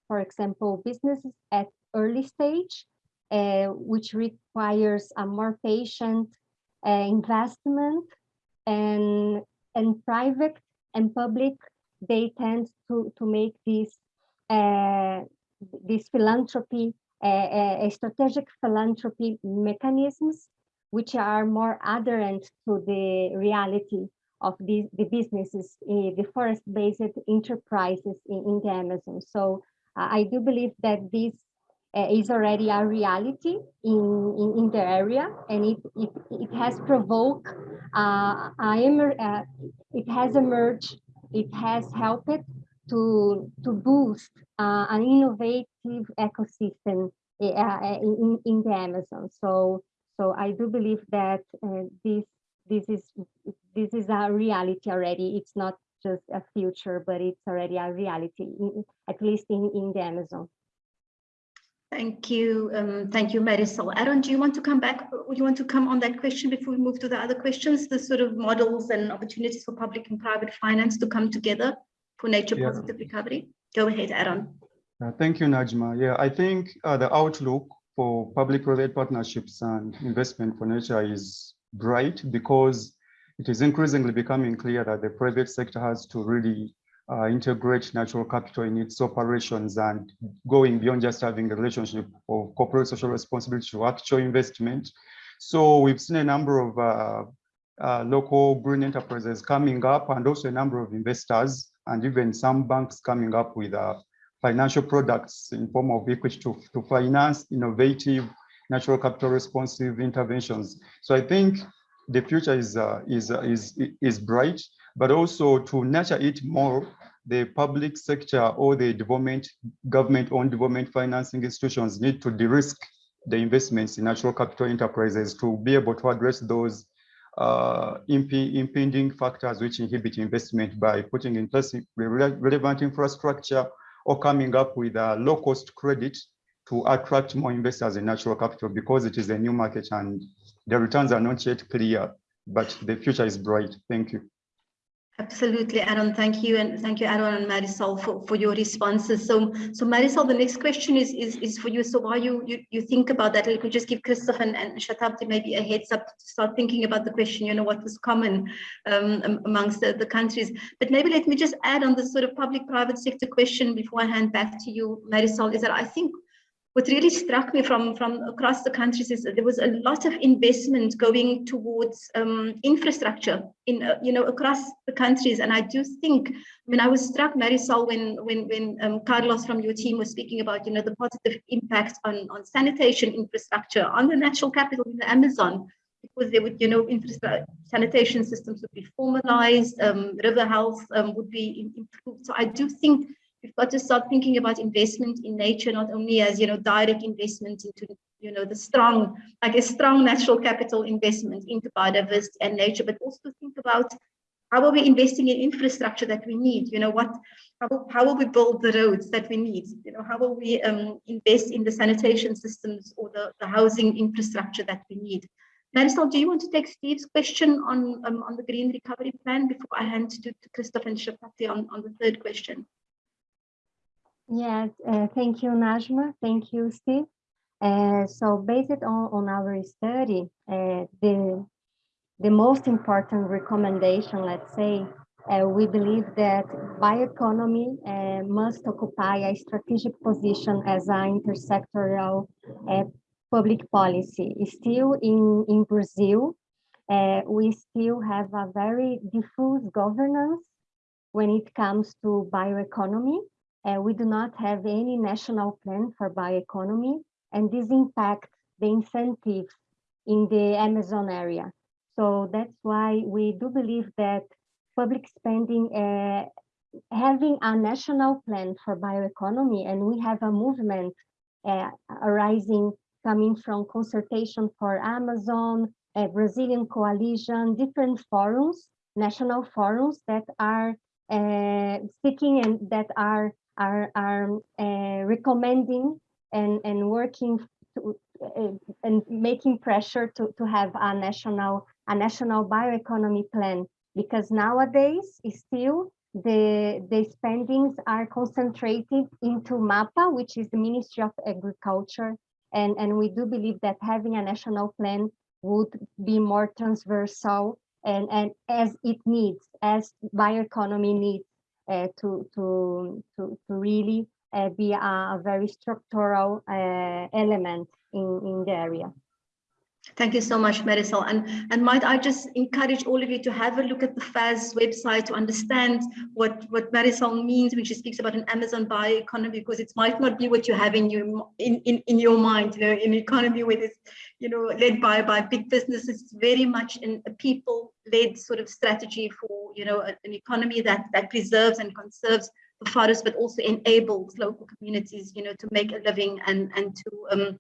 for example, businesses at early stage, uh, which requires a more patient investment. And, and private and public, they tend to, to make this, this philanthropy, uh, strategic philanthropy mechanisms, which are more adherent to the reality of the, the businesses, uh, the forest-based enterprises in, in, the Amazon. So uh, I do believe that this uh, is already a reality in, in, in, the area and it, it, it has provoked, uh, uh, it has emerged, it has helped to, to boost uh, an innovative ecosystem in, in the Amazon. So, so I do believe that this this is this is a reality already. It's not just a future, but it's already a reality, in, at least in, in the Amazon. Thank you. Um, thank you, Marisol. Aaron, do you want to come back? Would you want to come on that question before we move to the other questions, the sort of models and opportunities for public and private finance to come together for nature yeah. positive recovery? Go ahead, Aaron. Uh, thank you, Najma. Yeah, I think uh, the outlook for public-private partnerships and investment for nature is bright because it is increasingly becoming clear that the private sector has to really uh, integrate natural capital in its operations and going beyond just having a relationship of corporate social responsibility to actual investment. So we've seen a number of uh, uh, local green enterprises coming up and also a number of investors and even some banks coming up with uh, financial products in form of equity to, to finance innovative natural capital responsive interventions. So I think the future is uh, is uh, is is bright, but also to nurture it more, the public sector or the development government-owned development financing institutions need to de-risk the investments in natural capital enterprises to be able to address those uh, imp impending factors which inhibit investment by putting in place relevant infrastructure or coming up with a low-cost credit to attract more investors in natural capital because it is a new market and the returns are not yet clear, but the future is bright. Thank you. Absolutely, Aaron. Thank you, and thank you, Aaron and Marisol, for, for your responses. So, so Marisol, the next question is is, is for you. So, while you, you you think about that, you could just give Christophe and, and Shatabdi maybe a heads up to start thinking about the question. You know, what was common um, amongst the, the countries. But maybe let me just add on the sort of public-private sector question before I hand back to you, Marisol. Is that I think what really struck me from, from across the countries is that there was a lot of investment going towards um, infrastructure in, uh, you know, across the countries. And I do think, I mean, I was struck, Marisol, when, when, when um, Carlos from your team was speaking about, you know, the positive impact on, on sanitation infrastructure, on the natural capital in the Amazon, because they would, you know, infrastructure sanitation systems would be formalized, um, river health um, would be improved. So I do think we've got to start thinking about investment in nature, not only as, you know, direct investment into, you know, the strong, I guess, strong natural capital investment into biodiversity and nature, but also think about how are we investing in infrastructure that we need? You know, what, how, how will we build the roads that we need? You know, how will we um, invest in the sanitation systems or the, the housing infrastructure that we need? Marisol, do you want to take Steve's question on um, on the green recovery plan before I hand to, to Christophe and Shatabdi on, on the third question? Yes, uh, thank you, Najma. Thank you, Steve. Uh, so based on, on our study, uh, the, the most important recommendation, let's say, uh, we believe that bioeconomy uh, must occupy a strategic position as an intersectoral uh, public policy. Still in, in Brazil, we still have a very diffuse governance when it comes to bioeconomy. Uh, we do not have any national plan for bioeconomy, and this impacts the incentives in the Amazon area. So that's why we do believe that public spending, uh, having a national plan for bioeconomy, and we have a movement uh, arising coming from consultation for Amazon, a Brazilian coalition, different forums, national forums that are uh, speaking and that are are, are uh, recommending and, and working to, uh, and making pressure to, to have a national a national bioeconomy plan. Because nowadays still the the spendings are concentrated into MAPA, which is the Ministry of Agriculture, and and we do believe that having a national plan would be more transversal and and as it needs, as bioeconomy needs to, to, to, to really uh, be a, very structural uh, element in, in the area. Thank you so much, Marisol. And, and might I just encourage all of you to have a look at the FAS website to understand what, what Marisol means when she speaks about an Amazon bioeconomy, because it might not be what you have in your in, in, in your mind, you know, in an economy where it's, you know, led by, by big businesses, very much in a people-led sort of strategy for, you know, an economy that, that preserves and conserves the forest, but also enables local communities, you know, to make a living and, and to um,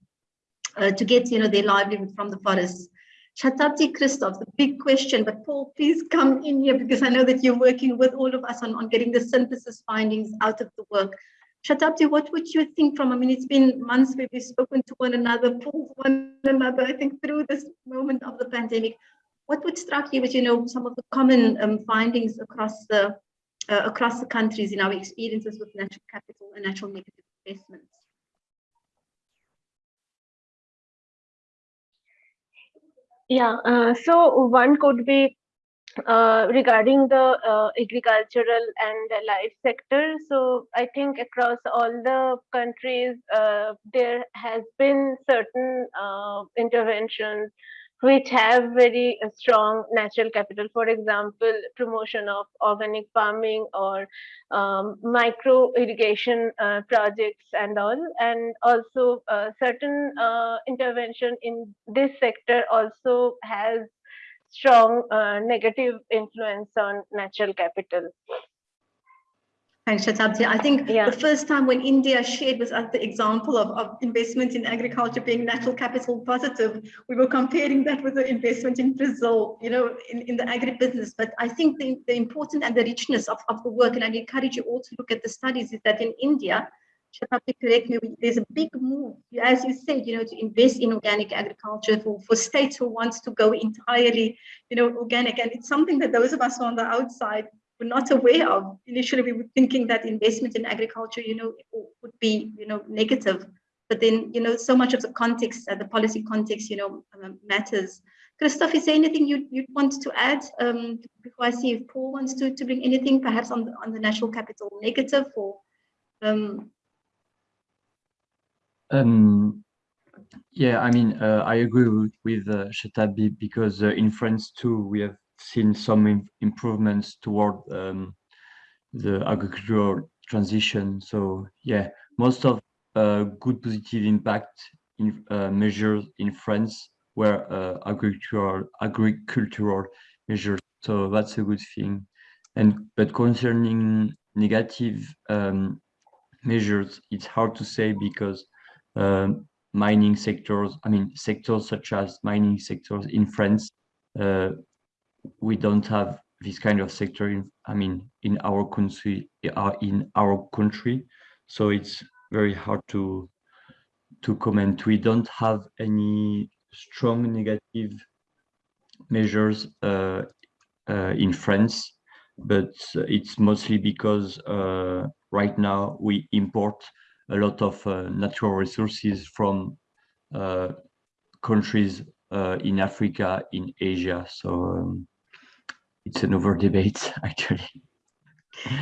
uh, to get you know their livelihood from the forests. Shatabdi Christophe, the big question, but Paul, please come in here because I know that you're working with all of us on, on getting the synthesis findings out of the work. Shatabdi, what would you think from, I mean, it's been months we've spoken to one another, pulled one another, I think through this moment of the pandemic. What would strike you as, you know, some of the common um, findings across the uh, across the countries in our experiences with natural capital and natural negative investments? Yeah, uh, so one could be uh, regarding the uh, agricultural and life sector. So I think across all the countries, uh, there has been certain uh, interventions which have very uh, strong natural capital. For example, promotion of organic farming or um, micro irrigation uh, projects and all. And also uh, certain uh, intervention in this sector also has strong uh, negative influence on natural capital. Thanks, Shatabdi. I think Yeah. the first time when India shared was at the example of, of investment in agriculture being natural capital positive, we were comparing that with the investment in Brazil, you know, in, in the agribusiness. But I think the, the important and the richness of, of the work, and I encourage you all to look at the studies, is that in India, Shatabdi, correct me, there's a big move, as you said, you know, to invest in organic agriculture for, for states who wants to go entirely, you know, organic. And it's something that those of us on the outside were not aware of. Initially, we were thinking that investment in agriculture, you know, would be, you know, negative. But then, you know, so much of the context, uh, the policy context, you know, um, matters. Christophe, is there anything you you want to add um, before I see if Paul wants to, to bring anything, perhaps on the, on the national capital negative or um, Um, yeah, I mean, uh, I agree with, with uh, Shatabdi because uh, in France too, we have seen some improvements toward um, the agricultural transition. So yeah, most of uh, good positive impact in uh, measures in France were uh, agricultural agricultural measures. So that's a good thing. And but concerning negative um, measures, it's hard to say because um, mining sectors, I mean, sectors such as mining sectors in France, uh, we don't have this kind of sector in, I mean, in our country, uh, in our country. So it's very hard to, to comment. We don't have any strong negative measures uh, uh, in France, but it's mostly because uh, right now we import a lot of uh, natural resources from uh, countries in Africa, in Asia. So um, it's another debate, actually.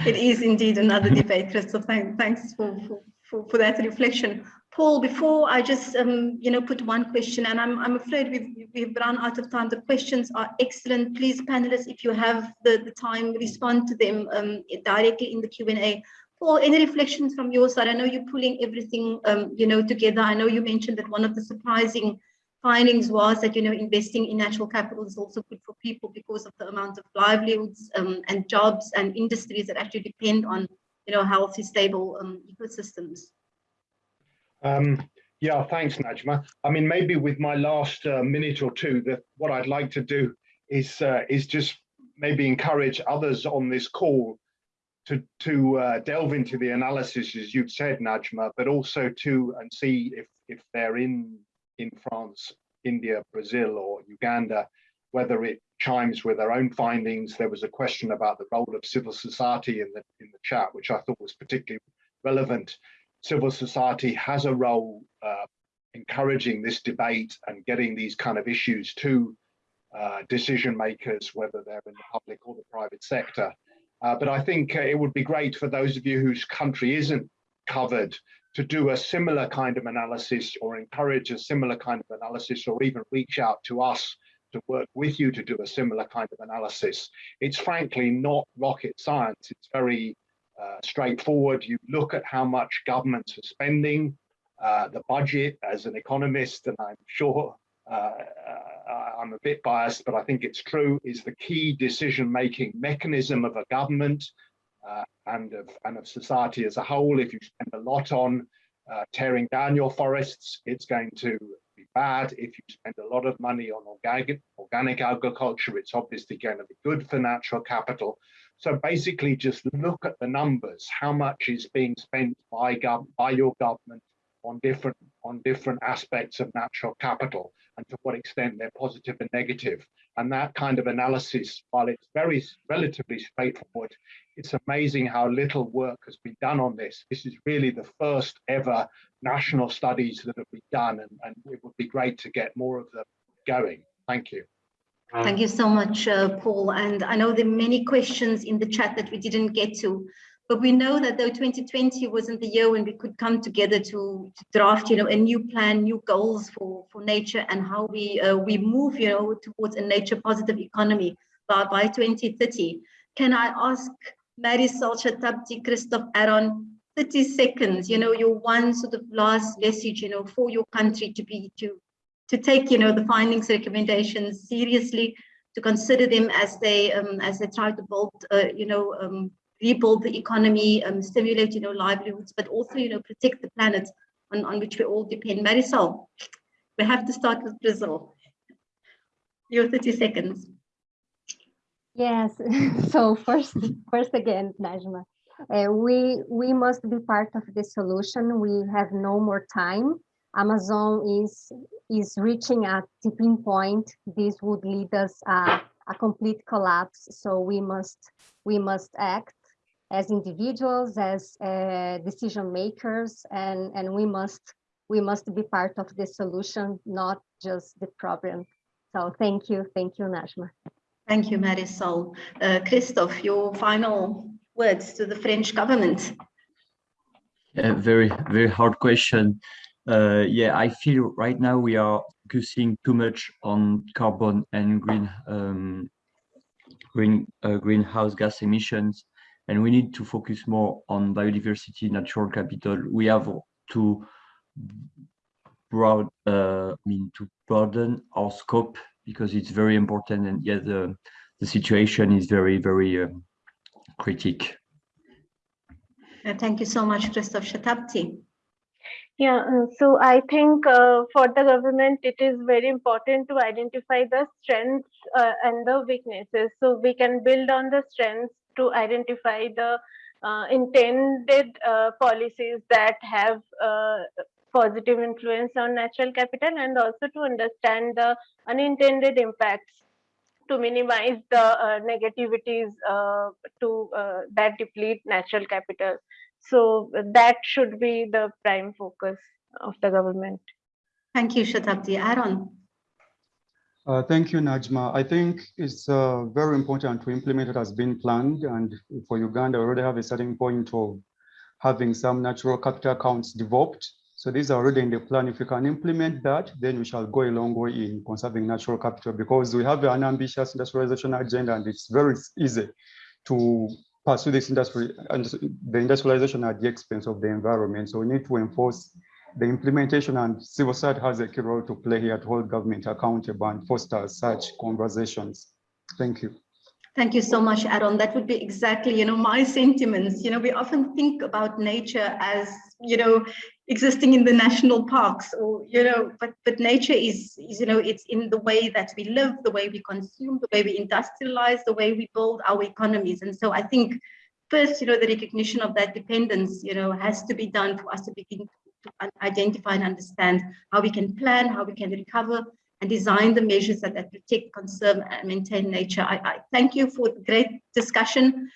it is indeed another debate, Christophe. Thank, thanks for, for, for, that reflection. Paul, before I just um, you know put one question, and I'm I'm afraid we've we've run out of time. The questions are excellent. Please, panelists, if you have the, the time, respond to them um, directly in the Q and A. Paul, any reflections from your side? I know you're pulling everything um, you know together. I know you mentioned that one of the surprising findings was that you know investing in natural capital is also good for people because of the amount of livelihoods um, and jobs and industries that actually depend on you know healthy, stable um, ecosystems. Um, yeah, thanks, Najma. I mean, maybe with my last uh, minute or two, that what I'd like to do is uh, is just maybe encourage others on this call to to uh, delve into the analysis, as you've said, Najma, but also to and see if if they're in in France, India, Brazil, or Uganda, whether it chimes with their own findings. There was a question about the role of civil society in the in the chat, which I thought was particularly relevant civil society has a role uh, encouraging this debate and getting these kind of issues to uh, decision makers, whether they're in the public or the private sector. Uh, but I think uh, it would be great for those of you whose country isn't covered to do a similar kind of analysis or encourage a similar kind of analysis or even reach out to us to work with you to do a similar kind of analysis. It's frankly not rocket science. It's very uh, straightforward. You look at how much governments are spending, uh, the budget as an economist, and I'm sure uh, uh, I'm a bit biased, but I think it's true, is the key decision-making mechanism of a government uh, and, of, and of society as a whole. If you spend a lot on uh, tearing down your forests, it's going to be bad. If you spend a lot of money on organic, organic agriculture, it's obviously going to be good for natural capital. So basically just look at the numbers, how much is being spent by, by your government on different on different aspects of natural capital and to what extent they're positive and negative. And that kind of analysis, while it's very relatively straightforward, it's amazing how little work has been done on this. This is really the first ever national studies that have been done, and, and it would be great to get more of them going. Thank you. Thank you so much, uh, Paul. And I know there are many questions in the chat that we didn't get to. But we know that though 2020 wasn't the year when we could come together to, to draft, you know, a new plan, new goals for, for nature and how we uh, we move, you know, towards a nature positive economy by, by 2030. Can I ask Marisol Shatabdi, Christophe Aaron, 30 seconds, you know, your one sort of last message, you know, for your country to be, to, to take, you know, the findings, recommendations seriously, to consider them as they, um, as they try to build, uh, you know, um, rebuild the economy, um, stimulate, you know, livelihoods, but also, you know, protect the planet on, on which we all depend. Marisol, we have to start with Brazil. Your 30 seconds. Yes, so first, first again, Najma, uh, we, we must be part of the solution. We have no more time. Amazon is, is reaching a tipping point. This would lead us uh, a complete collapse. So we must, we must act as individuals, as uh, decision makers, and, and we must we must be part of the solution, not just the problem. So thank you, thank you, Najma. Thank you, Marisol. Uh, Christophe, your final words to the French government. Yeah, very, very hard question. Uh, yeah, I feel right now we are focusing too much on carbon and green um, green uh, greenhouse gas emissions and we need to focus more on biodiversity, natural capital. We have to broad, uh, I mean, to broaden our scope because it's very important. And yeah, the, the situation is very, very um, critic. Uh, thank you so much, Christophe Shatabdi. Yeah, uh, so I think uh, for the government, it is very important to identify the strengths uh, and the weaknesses. So we can build on the strengths to identify the uh, intended uh, policies that have uh, positive influence on natural capital and also to understand the unintended impacts to minimize the uh, negativities uh, to uh, that deplete natural capital. So that should be the prime focus of the government. Thank you, Shatabdi. Aaron. Uh, thank you, Najma. I think it's uh, very important to implement it as been planned. And for Uganda, we already have a starting point of having some natural capital accounts developed. So these are already in the plan. If we can implement that, then we shall go a long way in conserving natural capital because we have an ambitious industrialization agenda and it's very easy to pursue this industry and the industrialization at the expense of the environment. So we need to enforce the implementation and civil society has a key role to play here to hold government accountable and foster such conversations. Thank you. Thank you so much, Aaron. That would be exactly, you know, my sentiments. You know, we often think about nature as, you know, existing in the national parks or, you know, but but nature is, is, you know, it's in the way that we live, the way we consume, the way we industrialize, the way we build our economies. And so I think first, you know, the recognition of that dependence, you know, has to be done for us to begin to identify and understand how we can plan, how we can recover, and design the measures that, that protect, conserve, and maintain nature. I, I thank you for the great discussion.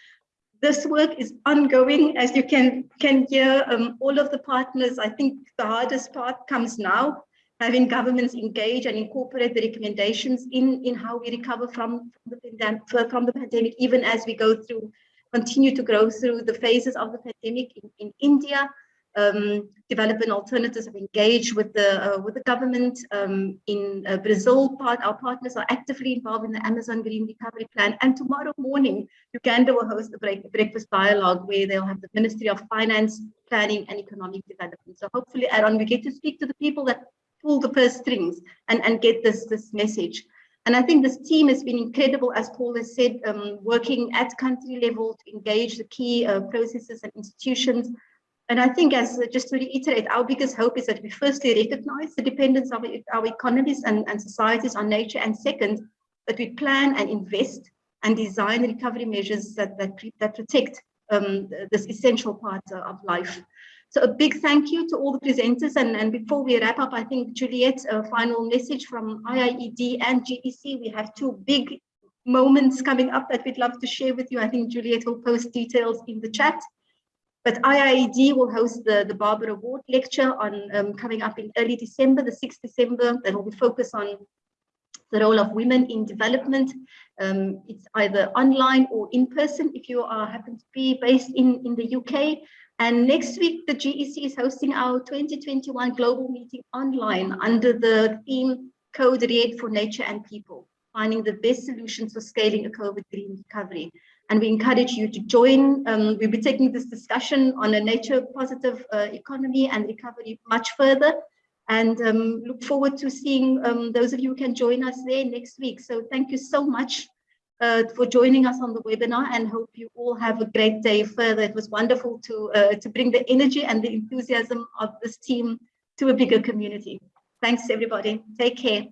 This work is ongoing, as you can, can hear um, all of the partners. I think the hardest part comes now, having governments engage and incorporate the recommendations in, in how we recover from, the, from the pandemic, even as we go through, continue to grow through the phases of the pandemic in, in India, um, Development Alternatives have engaged with the uh, with the government. Um, in uh, Brazil, part our partners are actively involved in the Amazon Green Recovery Plan. And tomorrow morning, Uganda will host a break, breakfast dialogue where they'll have the Ministry of Finance, Planning and Economic Development. So hopefully, Aaron, we get to speak to the people that pull the purse strings and, and get this, this message. And I think this team has been incredible, as Paul has said, um, working at country level to engage the key uh, processes and institutions. And I think as just to reiterate, our biggest hope is that we firstly recognize the dependence of our economies and, and societies on nature. And second, that we plan and invest and design recovery measures that, that, that protect um, this essential part of life. So a big thank you to all the presenters. And, and before we wrap up, I think Juliet, a final message from IIED and GEC. We have two big moments coming up that we'd love to share with you. I think Juliet will post details in the chat. But IIED will host the, the Barbara Ward lecture on um, coming up in early December, the 6th December, that will be focused on the role of women in development. Um, it's either online or in person if you are happen to be based in, in the UK. And next week, the GEC is hosting our 2021 global meeting online under the theme Code Red for Nature and People, finding the best solutions for scaling a COVID green recovery. And we encourage you to join. Um, we'll be taking this discussion on a nature positive uh, economy and recovery much further and um, look forward to seeing um, those of you who can join us there next week. So thank you so much uh, for joining us on the webinar and hope you all have a great day further. It was wonderful to, uh, to bring the energy and the enthusiasm of this team to a bigger community. Thanks everybody. Take care.